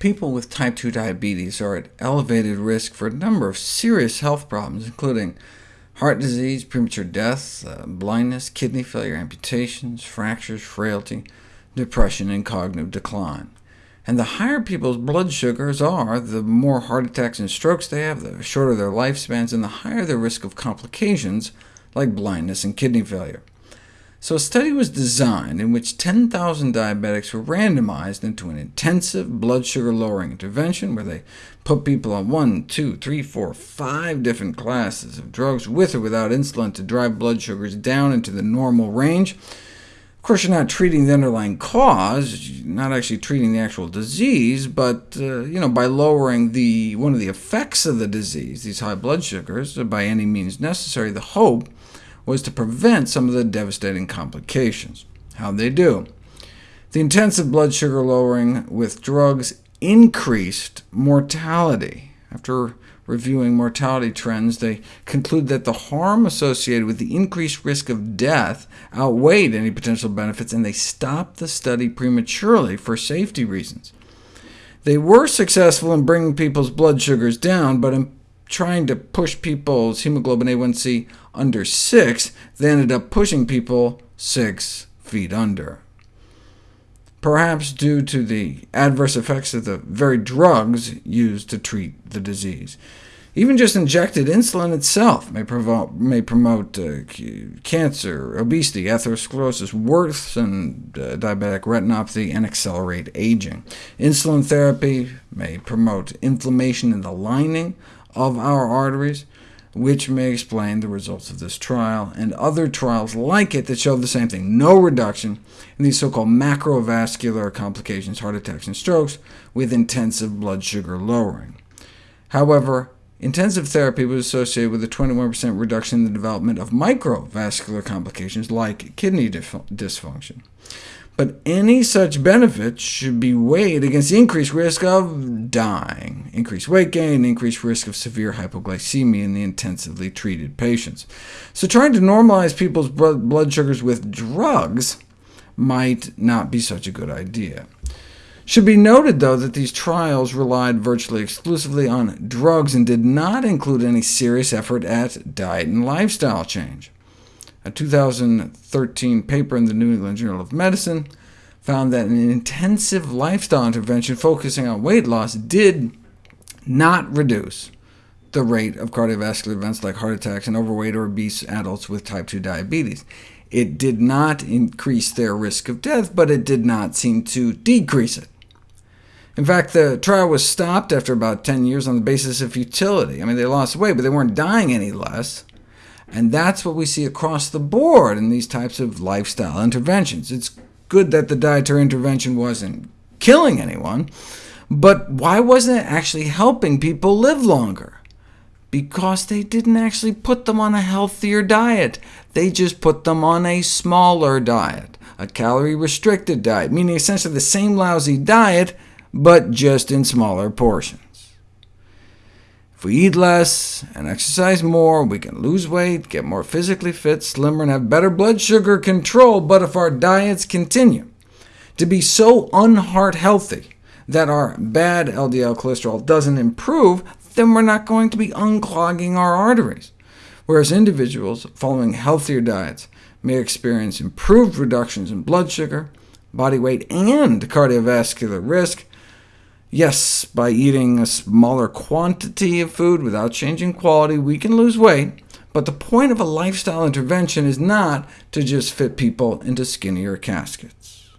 People with type 2 diabetes are at elevated risk for a number of serious health problems, including heart disease, premature death, uh, blindness, kidney failure, amputations, fractures, frailty, depression, and cognitive decline. And the higher people's blood sugars are, the more heart attacks and strokes they have, the shorter their lifespans, and the higher their risk of complications like blindness and kidney failure. So a study was designed in which 10,000 diabetics were randomized into an intensive blood sugar lowering intervention, where they put people on one, two, three, four, five different classes of drugs with or without insulin to drive blood sugars down into the normal range. Of course, you're not treating the underlying cause, you're not actually treating the actual disease, but uh, you know, by lowering the, one of the effects of the disease, these high blood sugars, by any means necessary, the hope was to prevent some of the devastating complications. How'd they do? The intensive blood sugar lowering with drugs increased mortality. After reviewing mortality trends, they conclude that the harm associated with the increased risk of death outweighed any potential benefits, and they stopped the study prematurely for safety reasons. They were successful in bringing people's blood sugars down, but in trying to push people's hemoglobin A1c under 6, they ended up pushing people 6 feet under. Perhaps due to the adverse effects of the very drugs used to treat the disease. Even just injected insulin itself may, provoke, may promote uh, cancer, obesity, atherosclerosis, worsen uh, diabetic retinopathy, and accelerate aging. Insulin therapy may promote inflammation in the lining of our arteries, which may explain the results of this trial, and other trials like it that show the same thing, no reduction in these so-called macrovascular complications, heart attacks and strokes, with intensive blood sugar lowering. However, intensive therapy was associated with a 21% reduction in the development of microvascular complications like kidney dysfunction but any such benefits should be weighed against the increased risk of dying, increased weight gain, increased risk of severe hypoglycemia in the intensively treated patients. So trying to normalize people's blood sugars with drugs might not be such a good idea. Should be noted, though, that these trials relied virtually exclusively on drugs and did not include any serious effort at diet and lifestyle change. A 2013 paper in the New England Journal of Medicine found that an intensive lifestyle intervention focusing on weight loss did not reduce the rate of cardiovascular events like heart attacks in overweight or obese adults with type 2 diabetes. It did not increase their risk of death, but it did not seem to decrease it. In fact, the trial was stopped after about 10 years on the basis of futility. I mean, they lost weight, but they weren't dying any less. And that's what we see across the board in these types of lifestyle interventions. It's good that the dietary intervention wasn't killing anyone, but why wasn't it actually helping people live longer? Because they didn't actually put them on a healthier diet. They just put them on a smaller diet, a calorie-restricted diet, meaning essentially the same lousy diet, but just in smaller portions. If we eat less and exercise more, we can lose weight, get more physically fit, slimmer, and have better blood sugar control, but if our diets continue to be so unheart healthy that our bad LDL cholesterol doesn't improve, then we're not going to be unclogging our arteries, whereas individuals following healthier diets may experience improved reductions in blood sugar, body weight, and cardiovascular risk, Yes, by eating a smaller quantity of food without changing quality, we can lose weight, but the point of a lifestyle intervention is not to just fit people into skinnier caskets.